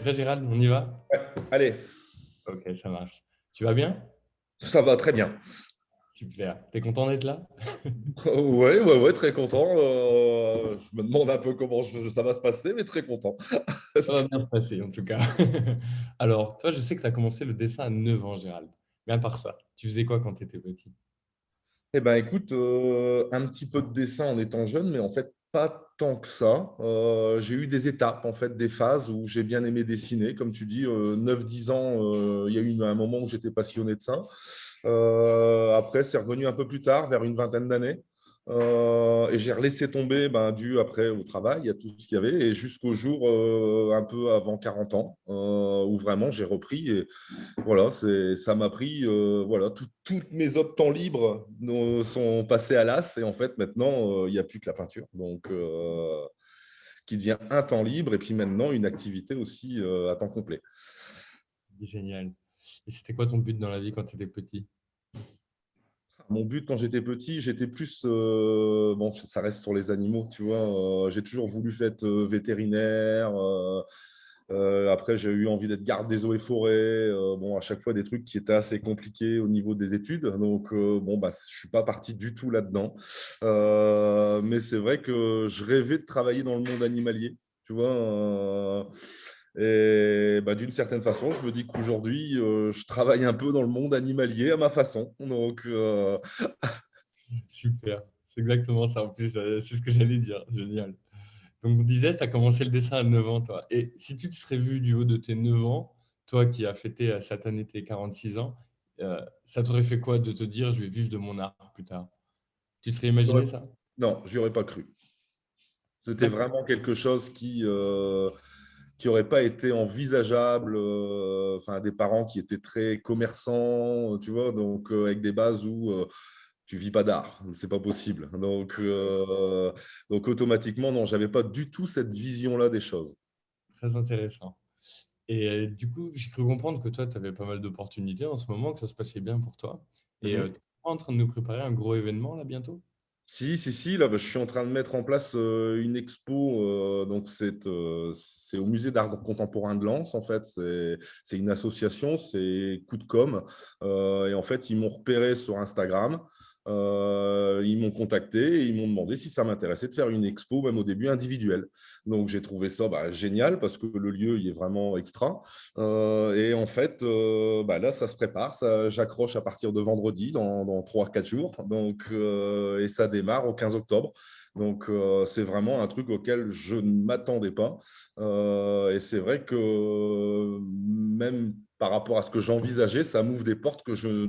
prêt, Gérald? On y va? Ouais. Allez. Ok, ça marche. Tu vas bien? Ça va très bien. Super. T'es content d'être là? Oui, ouais, ouais, très content. Euh, je me demande un peu comment ça va se passer, mais très content. ça va bien se passer, en tout cas. Alors, toi, je sais que tu as commencé le dessin à 9 ans, Gérald. Mais à part ça, tu faisais quoi quand tu étais petit? Eh bien, écoute, euh, un petit peu de dessin en étant jeune, mais en fait, pas tant que ça. Euh, j'ai eu des étapes, en fait, des phases où j'ai bien aimé dessiner. Comme tu dis, 9-10 ans, il y a eu un moment où j'étais passionné de ça. Euh, après, c'est revenu un peu plus tard, vers une vingtaine d'années. Euh, et j'ai relaissé tomber, ben, dû après au travail, à tout ce qu'il y avait, et jusqu'au jour euh, un peu avant 40 ans, où vraiment j'ai repris. Et voilà, ça m'a pris, voilà, tous mes autres temps libres sont passés à l'as, et en fait, maintenant, il n'y a plus que la peinture. Donc, qui devient un temps libre, et puis maintenant, une activité aussi à temps complet. Génial. Et c'était quoi ton but dans la vie quand tu étais petit? Mon but quand j'étais petit, j'étais plus, euh, bon, ça reste sur les animaux, tu vois. Euh, j'ai toujours voulu être euh, vétérinaire. après, j'ai eu envie d'être garde des eaux et forêts. bon, à chaque fois des trucs qui étaient assez compliqués au niveau des études. Donc, bon, bah, je suis pas parti du tout là-dedans. mais c'est vrai que je rêvais de travailler dans le monde animalier, tu vois. Et bah, d'une certaine façon, je me dis qu'aujourd'hui, euh, je travaille un peu dans le monde animalier à ma façon. Donc, euh, Super, c'est exactement ça. En plus, euh, c'est ce que j'allais dire. Génial. Donc, on disait, tu as commencé le dessin à 9 ans, toi. Et si tu te serais vu du haut de tes 9 ans, toi qui as fêté cette année tes 46 ans, ça t'aurait fait quoi de te dire, je vais vivre de mon art plus tard? Tu te serais imaginé ça? Non, je n'y aurais pas cru. C'était vraiment quelque chose qui qui n'aurait pas été envisageable, euh, enfin des parents qui étaient très commerçants, tu vois, donc euh, avec des bases où euh, tu vis pas d'art, c'est pas possible. Donc, donc automatiquement, non, j'avais pas du tout cette vision-là des choses. Très intéressant. Et du coup, j'ai cru comprendre que toi, tu avais pas mal d'opportunités en ce moment, que ça se passait bien pour toi. Et mm-hmm. tu es en train de nous préparer un gros événement là bientôt? Si, si, si, là, bah, je suis en train de mettre en place euh, une expo. Euh, donc, euh, c'est au Musée d'art contemporain de Lens, en fait. C'est une association, c'est Coup de com. et en fait, ils m'ont repéré sur Instagram. Euh, ils m'ont contacté et ils m'ont demandé si ça m'intéressait de faire une expo, même au début individuelle. Donc, j'ai trouvé ça bah, génial parce que le lieu il est vraiment extra. Euh, et en fait, euh, bah, là, ça se prépare. J'accroche à partir de vendredi, dans, dans 3-4 jours. Donc, et ça démarre au 15 octobre. Donc, c'est vraiment un truc auquel je ne m'attendais pas. et c'est vrai que même par rapport à ce que j'envisageais, ça m'ouvre des portes que je,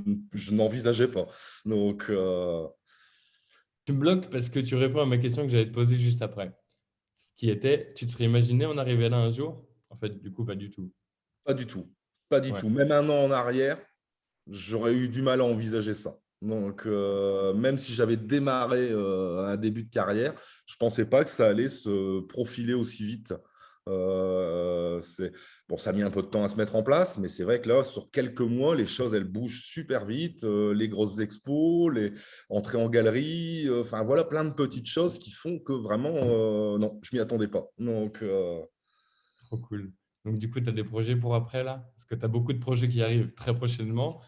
n'envisageais pas. Donc, euh, Tu me bloques parce que tu réponds à ma question que j'allais te poser juste après. Ce qui était, tu te serais imaginé en arriver là un jour? En fait, du coup, pas du tout. Pas du tout. Pas du tout. Même un an en arrière, j'aurais eu du mal à envisager ça. Donc, euh, même si j'avais démarré euh, un début de carrière, je ne pensais pas que ça allait se profiler aussi vite. Euh, bon, ça a mis un peu de temps à se mettre en place, mais c'est vrai que là, sur quelques mois, les choses, elles bougent super vite. Euh, les grosses expos, les entrées en galerie, euh, enfin voilà, plein de petites choses qui font que vraiment, non, je m'y attendais pas. Donc, Trop cool. Donc, du coup, tu as des projets pour après, là? Parce que tu as beaucoup de projets qui arrivent très prochainement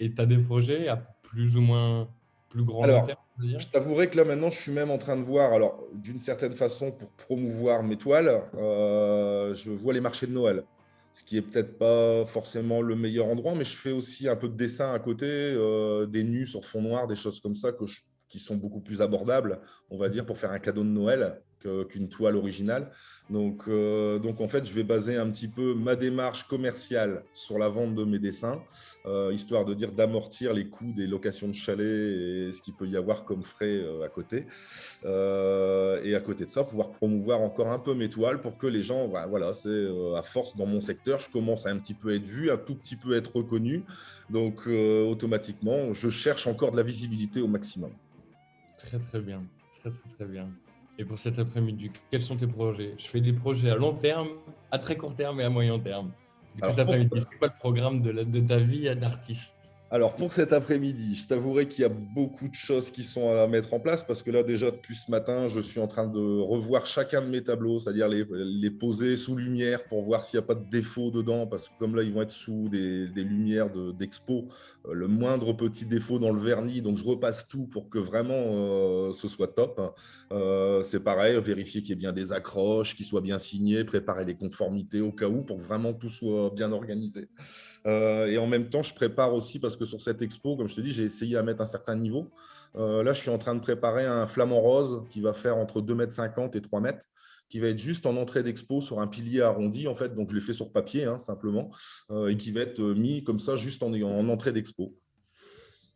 et tu as des projets à plus ou moins plus grand terme je t'avouerai que là, maintenant, je suis même en train de voir, alors d'une certaine façon, pour promouvoir mes toiles, euh, je vois les marchés de Noël, ce qui est peut-être pas forcément le meilleur endroit, mais je fais aussi un peu de dessin à côté, euh, des nus sur fond noir, des choses comme ça que qui sont beaucoup plus abordables, on va dire, pour faire un cadeau de Noël qu'une toile originale. Donc, euh, donc, en fait, je vais baser un petit peu ma démarche commerciale sur la vente de mes dessins, euh, histoire de dire d'amortir les coûts des locations de chalets et ce qu'il peut y avoir comme frais euh, à côté. et à côté de ça, pouvoir promouvoir encore un peu mes toiles pour que les gens, bah, voilà, c'est à force dans mon secteur, je commence à un petit peu être vu, un tout petit peu être reconnu. Donc, automatiquement, je cherche encore de la visibilité au maximum. Très, très bien. Très, très, très bien. Et pour cet après-midi, quels sont tes projets? Je fais des projets à long terme, à très court terme et à moyen terme. Du coup, cet après-midi, c'est quoi le programme de, de ta vie d'artiste Alors, pour cet après-midi, je t'avouerai qu'il y a beaucoup de choses qui sont à mettre en place parce que là, déjà, depuis ce matin, je suis en train de revoir chacun de mes tableaux, c'est-à-dire les, poser sous lumière pour voir s'il n'y a pas de défaut dedans parce que comme là, ils vont être sous des, lumières d'expo, euh, le moindre petit défaut dans le vernis, donc je repasse tout pour que vraiment euh, ce soit top. Euh, c'est pareil, vérifier qu'il y ait bien des accroches, qu'ils soient bien signés, préparer les conformités au cas où pour vraiment tout soit bien organisé. Et en même temps, je prépare aussi parce que sur cette expo, comme je te dis, j'ai essayé à mettre un certain niveau. Euh, là, je suis en train de préparer un flamant rose qui va faire entre 2,50 m et 3 mètres, qui va être juste en entrée d'expo sur un pilier arrondi, en fait. Donc, je l'ai fait sur papier, hein, simplement, euh, et qui va être mis comme ça, juste en, en entrée d'expo.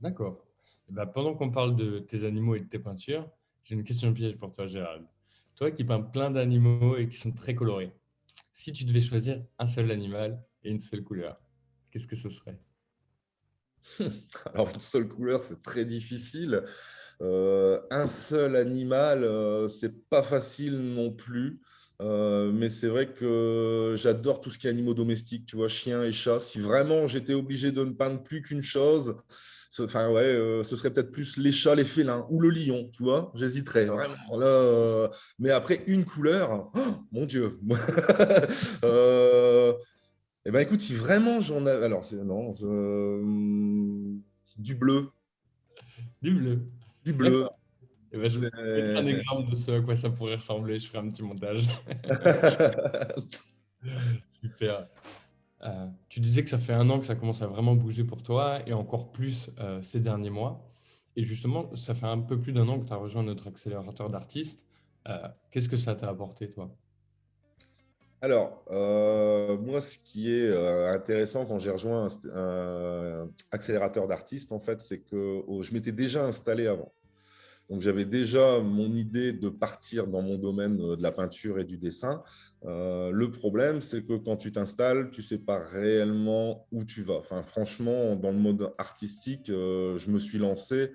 D'accord. Eh ben, pendant qu'on parle de tes animaux et de tes peintures, j'ai une question piège pour toi, Gérald. Toi qui peins plein d'animaux et qui sont très colorés, si tu devais choisir un seul animal et une seule couleur, qu'est-ce que ce serait? Alors, une seule couleur, c'est très difficile. Euh, un seul animal, euh, c'est pas facile non plus. Euh, mais c'est vrai que j'adore tout ce qui est animaux domestiques, tu vois, chiens et chats. Si vraiment j'étais obligé de ne peindre plus qu'une chose, enfin ouais, ce serait peut-être plus les chats, les félins ou le lion, tu vois. J'hésiterais vraiment. mais après une couleur, oh, mon Dieu. Eh ben, écoute, si vraiment j'en ai... Alors, c'est non, euh, du bleu. Du bleu. Du bleu. Eh ben, je vais mettre un exemple de ce à quoi ça pourrait ressembler. Je ferai un petit montage. Super. Euh, tu disais que ça fait un an que ça commence à vraiment bouger pour toi et encore plus euh, ces derniers mois. Et justement, ça fait un peu plus d'un an que tu as rejoint notre accélérateur d'artistes. Qu'est-ce que ça t'a apporté, toi? Alors, euh, moi, ce qui est euh, intéressant quand j'ai rejoint un, accélérateur d'artistes, en fait, c'est que je m'étais déjà installé avant. Donc, j'avais déjà mon idée de partir dans mon domaine euh, de la peinture et du dessin. le problème, c'est que quand tu t'installes, tu ne sais pas réellement où tu vas. Enfin, franchement, dans le mode artistique, je me suis lancé,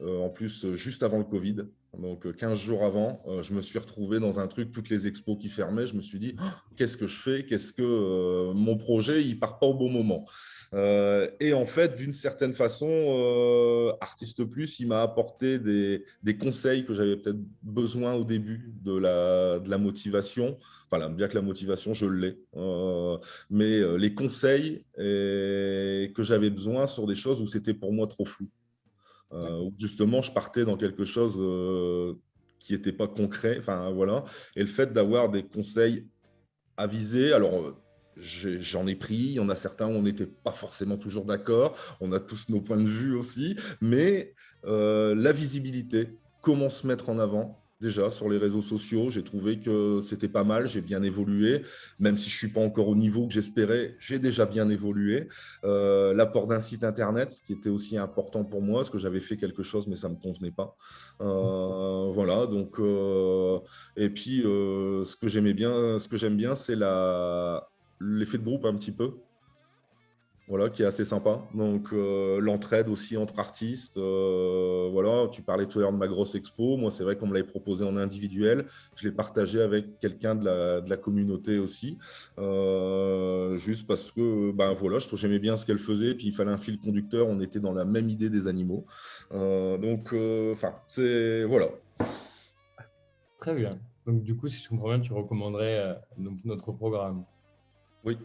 en plus, juste avant le Covid. Donc, 15 euh, jours avant, euh, je me suis retrouvé dans un truc, toutes les expos qui fermaient. Je me suis dit, ah, qu'est-ce que je fais? Qu'est-ce que euh, mon projet, il part pas au bon moment? Et en fait, d'une certaine façon, Artiste Plus, il m'a apporté des, conseils que j'avais peut-être besoin au début de la, de la motivation. Enfin, bien que la motivation, je l'ai. mais les conseils que j'avais besoin sur des choses où c'était pour moi trop flou. Euh, justement je partais dans quelque chose euh, qui n'était pas concret. Enfin, voilà. Et le fait d'avoir des conseils avisés, alors euh, j'en ai pris, il y en a certains où on n'était pas forcément toujours d'accord, on a tous nos points de vue aussi, mais la visibilité, comment se mettre en avant, déjà sur les réseaux sociaux. J'ai trouvé que c'était pas mal, j'ai bien évolué. Même si je ne suis pas encore au niveau que j'espérais, j'ai déjà bien évolué. Euh, l'apport d'un site internet, ce qui était aussi important pour moi, parce que j'avais fait quelque chose, mais ça ne me convenait pas. Euh, voilà, donc, euh, et puis ce ce que j'aime bien, c'est l'effet de groupe un petit peu voilà, qui est assez sympa. Donc, euh, l'entraide aussi entre artistes. Euh, voilà, tu parlais tout à l'heure de ma grosse expo. Moi, c'est vrai qu'on me l'avait proposé en individuel. Je l'ai partagé avec quelqu'un de la, de la, communauté aussi. Euh, juste parce que, ben voilà, je j'aimais bien ce qu'elle faisait. Puis, il fallait un fil conducteur. On était dans la même idée des animaux. donc, enfin, c'est... Voilà. Très bien. Donc, du coup, si je comprends bien, tu recommanderais notre programme. Oui.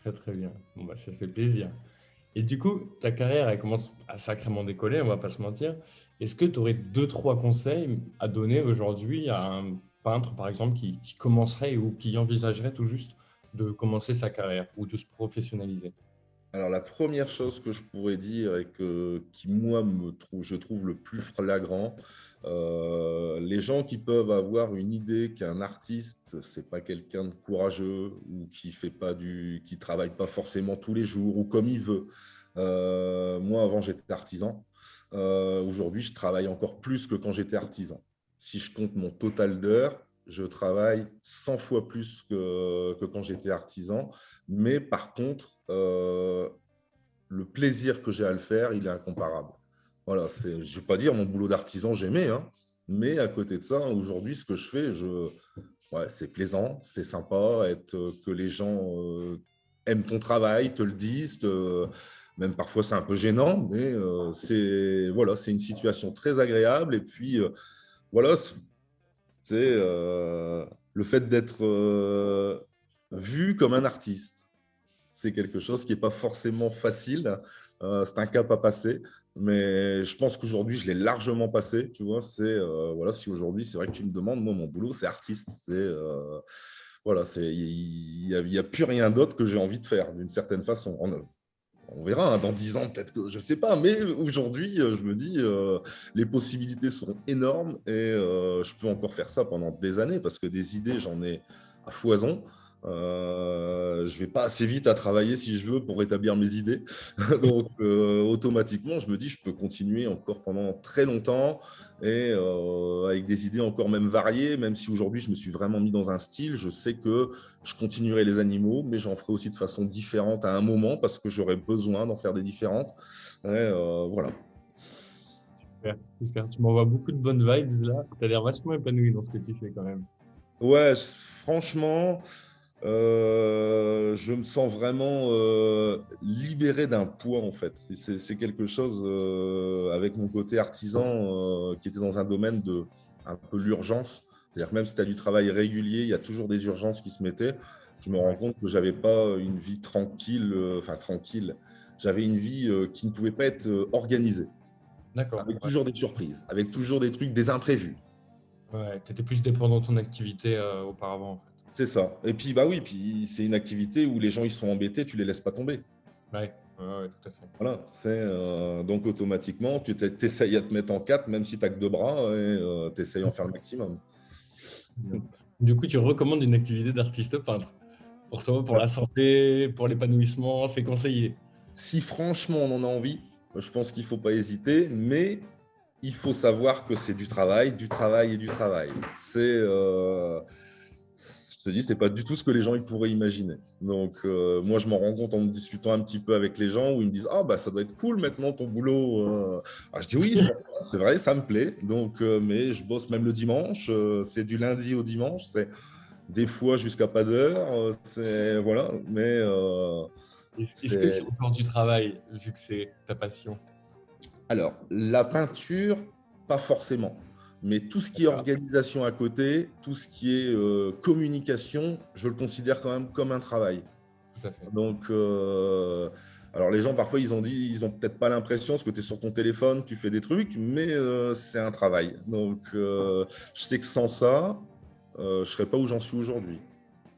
Très, très bien. Bah, ça fait plaisir. Et du coup, ta carrière, elle commence à sacrément décoller, on va pas se mentir. Est-ce que tu aurais deux, trois conseils à donner aujourd'hui à un peintre, par exemple, qui, commencerait ou qui envisagerait tout juste de commencer sa carrière ou de se professionnaliser? Alors, la première chose que je pourrais dire et que, qui, moi, je trouve le plus flagrant, euh, les gens qui peuvent avoir une idée qu'un artiste, c'est pas quelqu'un de courageux ou qui fait pas du, qui travaille pas forcément tous les jours ou comme il veut. Euh, moi, avant, j'étais artisan. Euh, aujourd'hui, je travaille encore plus que quand j'étais artisan. Si je compte mon total d'heures, je travaille 100 fois plus que, quand j'étais artisan. Mais par contre, euh, le plaisir que j'ai à le faire, il est incomparable. Voilà, je ne vais pas dire mon boulot d'artisan, j'aimais, hein, mais à côté de ça, aujourd'hui, ce que je fais, je, c'est plaisant, c'est sympa, être, que les gens euh, aiment ton travail, te le disent, Même parfois, c'est un peu gênant, mais c'est voilà, une situation très agréable. Et puis, voilà, c'est le fait d'être vu comme un artiste. C'est quelque chose qui n'est pas forcément facile. c'est un cap à passer. Mais je pense qu'aujourd'hui, je l'ai largement passé. Tu vois, c'est euh, voilà, si aujourd'hui, c'est vrai que tu me demandes, moi, mon boulot, c'est artiste. C'est euh, voilà, c'est il n'y a, plus rien d'autre que j'ai envie de faire d'une certaine façon. On, on verra hein, dans dix ans, peut-être que je sais pas. Mais aujourd'hui, euh, je me dis, les possibilités sont énormes et je peux encore faire ça pendant des années parce que des idées, j'en ai à foison. Euh, je ne vais pas assez vite à travailler si je veux pour établir mes idées. Donc, euh, automatiquement, je me dis je peux continuer encore pendant très longtemps et euh, avec des idées encore même variées, même si aujourd'hui, je me suis vraiment mis dans un style. Je sais que je continuerai les animaux, mais j'en ferai aussi de façon différente à un moment parce que j'aurai besoin d'en faire des différentes. Et, voilà. Super, super. Tu m'envoies beaucoup de bonnes vibes là. Tu as l'air vachement épanoui dans ce que tu fais quand même. Ouais, franchement, euh, je me sens vraiment euh, libéré d'un poids en fait. C'est quelque chose euh, avec mon côté artisan qui était dans un domaine de un peu l'urgence. C'est-à-dire même si tu as du travail régulier, il y a toujours des urgences qui se mettaient. Je me rends compte que j'avais pas une vie tranquille, enfin tranquille. J'avais une vie qui ne pouvait pas être organisée. D'accord. Avec toujours des surprises, avec toujours des trucs, des imprévus. Ouais, tu étais plus dépendant de ton activité auparavant. En fait. C'est ça. Et puis, bah oui, puis c'est une activité où les gens ils sont embêtés, tu les laisses pas tomber. Oui, ouais, tout à fait. Voilà, c'est euh, donc automatiquement, tu essayes à te mettre en quatre, même si tu n'as que deux bras, et euh, tu essayes d'en faire le maximum. Du coup, tu recommandes une activité d'artiste peintre Pour toi, pour la santé, pour l'épanouissement, c'est conseillé Si franchement on en a envie, je pense qu'il ne faut pas hésiter, mais il faut savoir que c'est du travail, du travail et du travail. C'est. Euh, je te dis, c'est pas du tout ce que les gens ils pourraient imaginer. Donc, euh, moi, je m'en rends compte en discutant un petit peu avec les gens où ils me disent Ah, bah, ça doit être cool maintenant ton boulot. Euh. Ah, je dis Oui, c'est vrai, ça me plaît. Donc, euh, mais je bosse même le dimanche. c'est du lundi au dimanche. C'est des fois jusqu'à pas d'heure. c'est voilà, mais. Est-ce que c'est encore du travail vu que c'est ta passion? Alors, la peinture, pas forcément. Mais tout ce qui est organisation à côté, tout ce qui est euh, communication, je le considère quand même comme un travail. Tout à fait. Donc, euh, alors les gens parfois ils ont dit, ils ont peut-être pas l'impression parce que tu es sur ton téléphone, tu fais des trucs, mais euh, c'est un travail. Donc, je sais que sans ça, je serais pas où j'en suis aujourd'hui.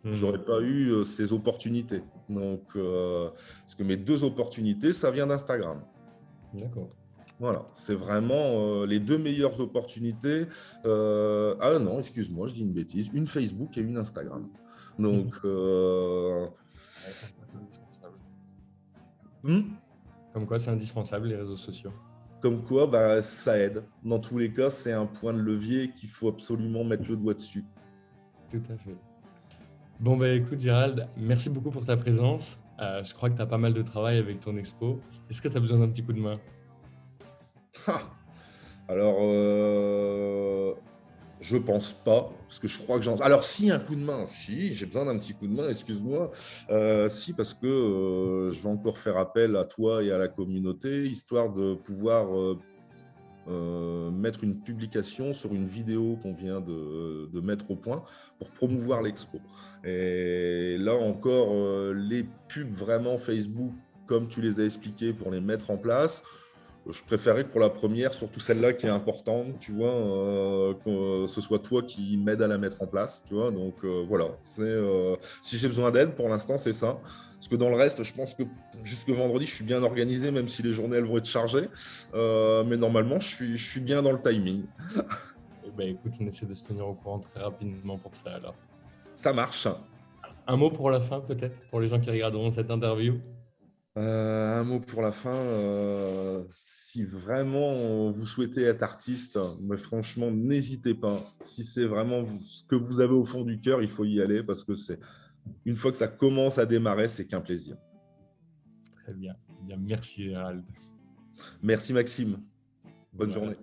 Mmh. J'aurais pas eu ces opportunités. Donc, parce que mes deux opportunités, ça vient d'Instagram. D'accord. Voilà, c'est vraiment euh, les deux meilleures opportunités. Euh, ah non, excuse-moi, je dis une bêtise. Une Facebook et une Instagram. Donc, euh, hmm? Comme quoi, c'est indispensable, les réseaux sociaux. Comme quoi, bah, ça aide. Dans tous les cas, c'est un point de levier qu'il faut absolument mettre le doigt dessus. Tout à fait. Bon, bah, écoute, Gérald, merci beaucoup pour ta présence. je crois que tu as pas mal de travail avec ton expo. Est-ce que tu as besoin d'un petit coup de main? Alors, euh, je pense pas, parce que je crois que j'en... Alors, si, un coup de main, si, j'ai besoin d'un petit coup de main, excuse-moi. Euh, si, parce que euh, je vais encore faire appel à toi et à la communauté, histoire de pouvoir mettre une publication sur une vidéo qu'on vient de, de, mettre au point pour promouvoir l'expo. Et là encore, les pubs vraiment Facebook, comme tu les as expliqués, pour les mettre en place, je préférais que pour la première, surtout celle-là qui est importante, tu vois, euh, que ce soit toi qui m'aide à la mettre en place, tu vois. Donc euh, voilà, c'est euh, si j'ai besoin d'aide, pour l'instant, c'est ça. Parce que dans le reste, je pense que jusque vendredi, je suis bien organisé, même si les journées elles vont être chargées. mais normalement, je suis, je suis bien dans le timing. Eh ben, écoute, on essaie de se tenir au courant très rapidement pour ça alors. Ça marche. Un mot pour la fin, peut-être, pour les gens qui regarderont cette interview? Euh, un mot pour la fin. Euh, si vraiment vous souhaitez être artiste, mais franchement, n'hésitez pas. Si c'est vraiment ce que vous avez au fond du cœur, il faut y aller parce que c'est une fois que ça commence à démarrer, c'est qu'un plaisir. Très bien. Bien. Merci Gérald. Merci Maxime. Bonne journée.